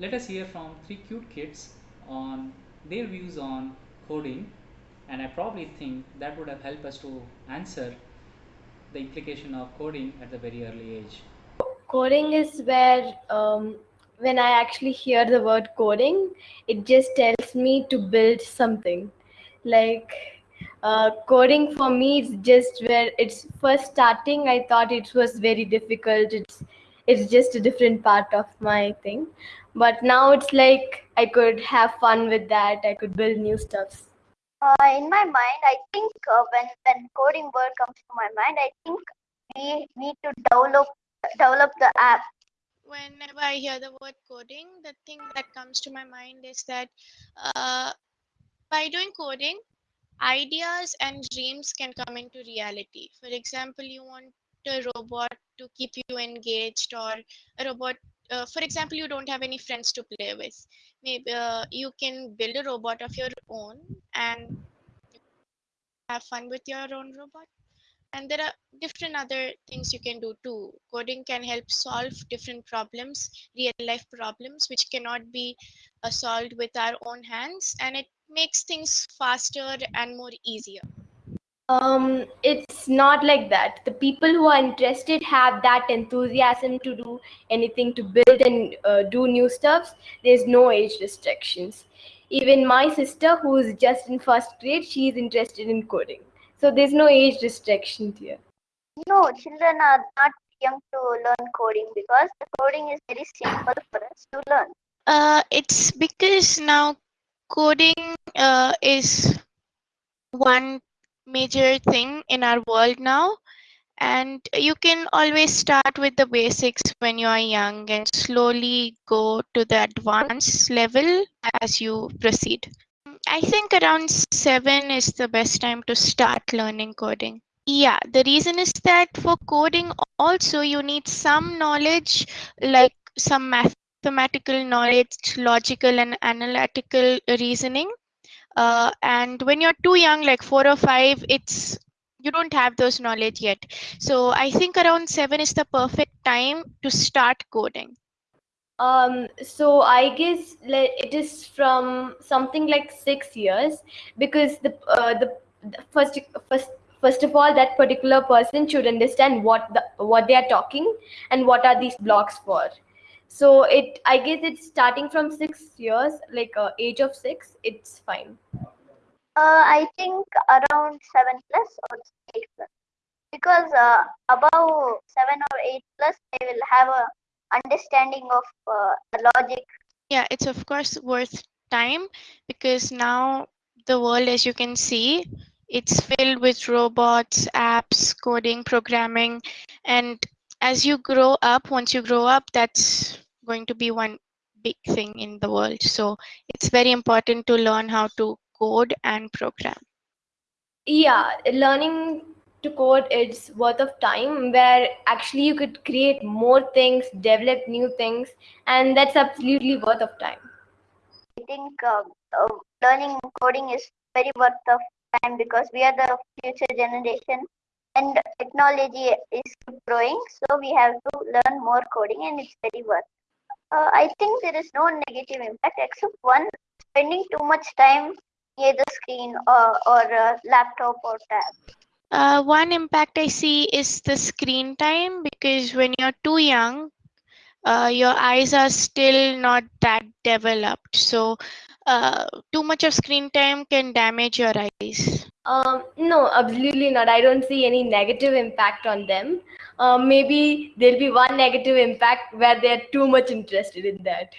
let us hear from three cute kids on their views on coding and I probably think that would have helped us to answer the implication of coding at the very early age. Coding is where um, when I actually hear the word coding, it just tells me to build something. Like uh, coding for me is just where it's first starting. I thought it was very difficult. It's it's just a different part of my thing. But now it's like I could have fun with that. I could build new stuffs. Uh, in my mind, I think uh, when when coding word comes to my mind, I think we need to develop develop the app. Whenever I hear the word coding, the thing that comes to my mind is that uh, by doing coding, ideas and dreams can come into reality. For example, you want a robot to keep you engaged, or a robot. Uh, for example, you don't have any friends to play with. Maybe uh, you can build a robot of your own and have fun with your own robot and there are different other things you can do too coding can help solve different problems real life problems which cannot be uh, solved with our own hands and it makes things faster and more easier um, it's not like that. The people who are interested have that enthusiasm to do anything to build and uh, do new stuffs. There's no age restrictions. Even my sister, who's just in first grade, she's interested in coding. So there's no age restriction here. No, children are not young to learn coding because the coding is very simple for us to learn. uh, it's because now coding uh, is one major thing in our world now. And you can always start with the basics when you are young and slowly go to the advanced level as you proceed. I think around 7 is the best time to start learning coding. Yeah the reason is that for coding also you need some knowledge like some mathematical knowledge logical and analytical reasoning uh, and when you're too young like four or five it's you don't have those knowledge yet so i think around seven is the perfect time to start coding Um, so I guess it is from something like six years because the uh, the, the first first first of all that particular person should understand what the what they are talking and what are these blocks for. So it I guess it's starting from six years, like uh, age of six. It's fine. Uh, I think around seven plus or eight plus because uh, above seven or eight plus they will have a understanding of uh, the logic. yeah it's of course worth time because now the world as you can see it's filled with robots apps coding programming and as you grow up once you grow up that's going to be one big thing in the world. So it's very important to learn how to code and program. Yeah, learning to code is worth of time where actually you could create more things, develop new things, and that's absolutely worth of time. I think uh, uh, learning coding is very worth of time because we are the future generation and technology is growing so we have to learn more coding and it's very worth uh, i think there is no negative impact except one spending too much time near the screen or, or uh, laptop or tab Uh, one impact I see is the screen time because when you're too young, uh, your eyes are still not that developed. So, uh, too much of screen time can damage your eyes. Um, no, absolutely not. I don't see any negative impact on them. Um, maybe there'll be one negative impact where they're too much interested in that.